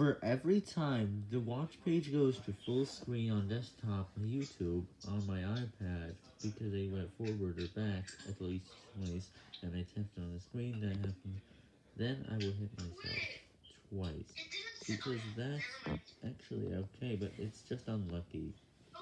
For every time the watch page goes to full screen on desktop on YouTube on my iPad, because I went forward or back at least twice, and I tapped on the screen that happened, then I will hit myself twice, because that's actually okay, but it's just unlucky.